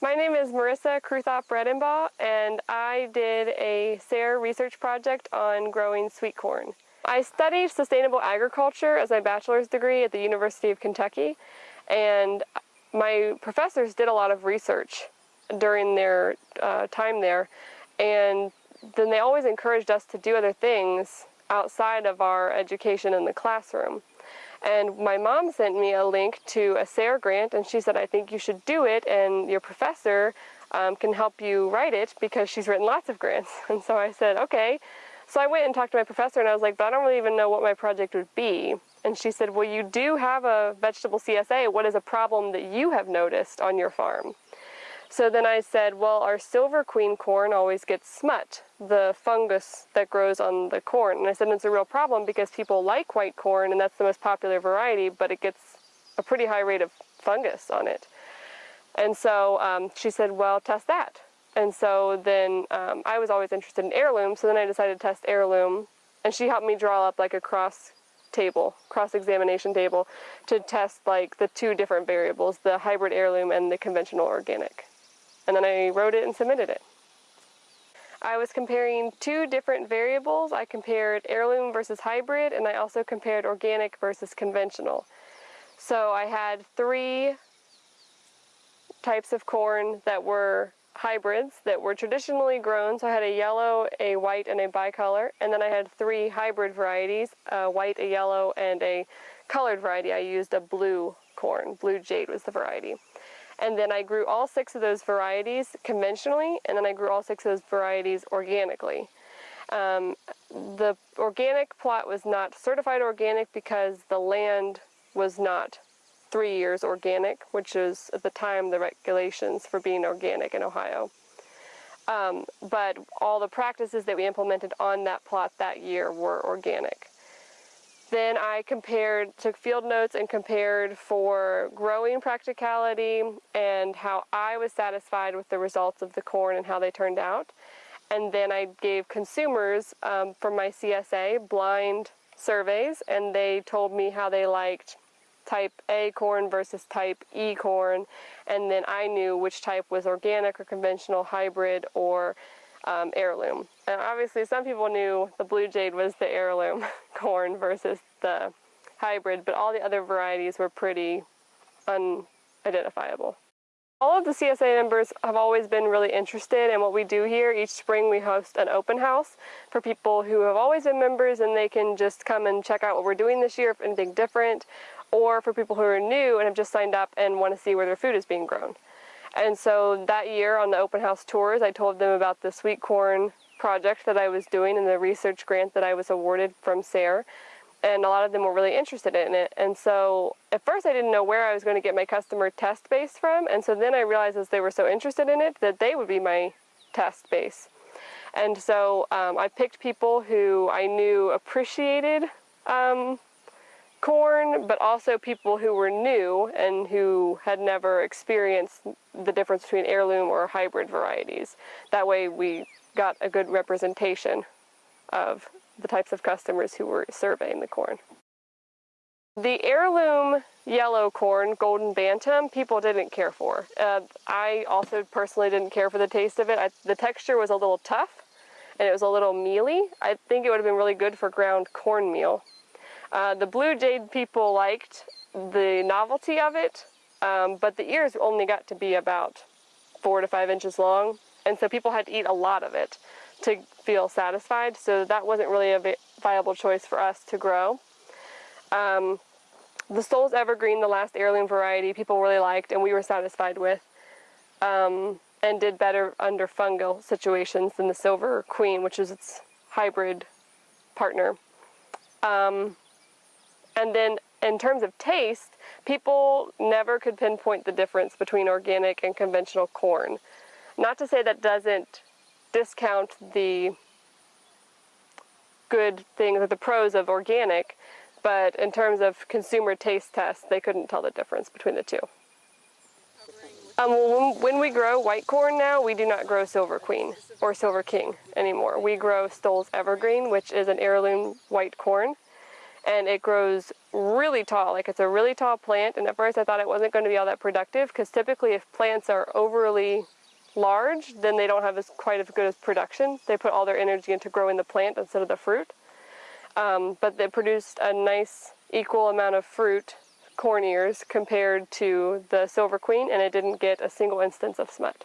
My name is Marissa Kruthop Redenbaugh, and I did a SARE research project on growing sweet corn. I studied sustainable agriculture as my bachelor's degree at the University of Kentucky, and my professors did a lot of research during their uh, time there, and then they always encouraged us to do other things outside of our education in the classroom. And my mom sent me a link to a SARE grant, and she said, I think you should do it, and your professor um, can help you write it because she's written lots of grants. And so I said, okay. So I went and talked to my professor, and I was like, but I don't really even know what my project would be. And she said, well, you do have a vegetable CSA. What is a problem that you have noticed on your farm? So then I said, well, our silver queen corn always gets smut, the fungus that grows on the corn. And I said, it's a real problem because people like white corn and that's the most popular variety, but it gets a pretty high rate of fungus on it. And so um, she said, well, test that. And so then um, I was always interested in heirloom, so then I decided to test heirloom. And she helped me draw up like a cross table, cross-examination table, to test like the two different variables, the hybrid heirloom and the conventional organic and then I wrote it and submitted it. I was comparing two different variables. I compared heirloom versus hybrid, and I also compared organic versus conventional. So I had three types of corn that were hybrids that were traditionally grown. So I had a yellow, a white, and a bicolor. And then I had three hybrid varieties, a white, a yellow, and a colored variety. I used a blue corn. Blue jade was the variety. And then I grew all six of those varieties conventionally, and then I grew all six of those varieties organically. Um, the organic plot was not certified organic because the land was not three years organic, which is at the time the regulations for being organic in Ohio. Um, but all the practices that we implemented on that plot that year were organic. Then I compared, took field notes and compared for growing practicality and how I was satisfied with the results of the corn and how they turned out. And then I gave consumers um, from my CSA blind surveys and they told me how they liked type A corn versus type E corn. And then I knew which type was organic or conventional, hybrid, or um, heirloom. And obviously some people knew the blue jade was the heirloom corn versus the hybrid, but all the other varieties were pretty unidentifiable. All of the CSA members have always been really interested in what we do here. Each spring we host an open house for people who have always been members and they can just come and check out what we're doing this year, if anything different, or for people who are new and have just signed up and want to see where their food is being grown. And so that year on the open house tours, I told them about the sweet corn project that I was doing and the research grant that I was awarded from SARE. And a lot of them were really interested in it. And so at first I didn't know where I was going to get my customer test base from. And so then I realized as they were so interested in it that they would be my test base. And so um, I picked people who I knew appreciated um, corn, but also people who were new and who had never experienced the difference between heirloom or hybrid varieties. That way we got a good representation of the types of customers who were surveying the corn. The heirloom yellow corn, golden bantam, people didn't care for. Uh, I also personally didn't care for the taste of it. I, the texture was a little tough and it was a little mealy. I think it would have been really good for ground cornmeal. Uh, the blue jade people liked the novelty of it, um, but the ears only got to be about four to five inches long, and so people had to eat a lot of it to feel satisfied, so that wasn't really a viable choice for us to grow. Um, the Stowell's Evergreen, the last heirloom variety, people really liked and we were satisfied with, um, and did better under fungal situations than the Silver Queen, which is its hybrid partner. Um, and then in terms of taste, people never could pinpoint the difference between organic and conventional corn. Not to say that doesn't discount the good things or the pros of organic, but in terms of consumer taste tests, they couldn't tell the difference between the two. Um, when we grow white corn now, we do not grow Silver Queen or Silver King anymore. We grow Stowell's Evergreen, which is an heirloom white corn and it grows really tall. Like it's a really tall plant. And at first I thought it wasn't going to be all that productive because typically if plants are overly large, then they don't have as quite as good as production. They put all their energy into growing the plant instead of the fruit. Um, but they produced a nice equal amount of fruit, corn ears, compared to the Silver Queen, and it didn't get a single instance of smut.